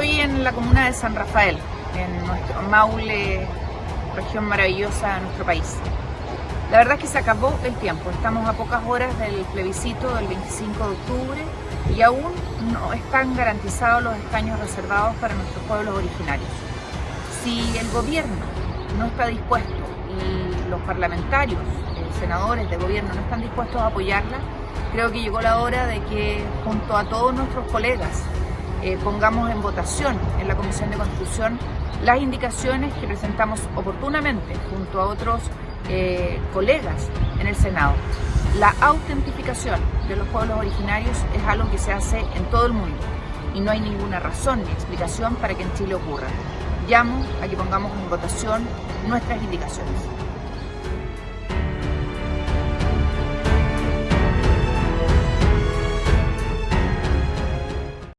en la comuna de San Rafael, en nuestro Maule, región maravillosa de nuestro país. La verdad es que se acabó el tiempo, estamos a pocas horas del plebiscito del 25 de octubre y aún no están garantizados los escaños reservados para nuestros pueblos originarios. Si el gobierno no está dispuesto y los parlamentarios, eh, senadores de gobierno no están dispuestos a apoyarla, creo que llegó la hora de que junto a todos nuestros colegas eh, pongamos en votación en la Comisión de Constitución las indicaciones que presentamos oportunamente junto a otros eh, colegas en el Senado. La autentificación de los pueblos originarios es algo que se hace en todo el mundo y no hay ninguna razón ni explicación para que en Chile ocurra. Llamo a que pongamos en votación nuestras indicaciones.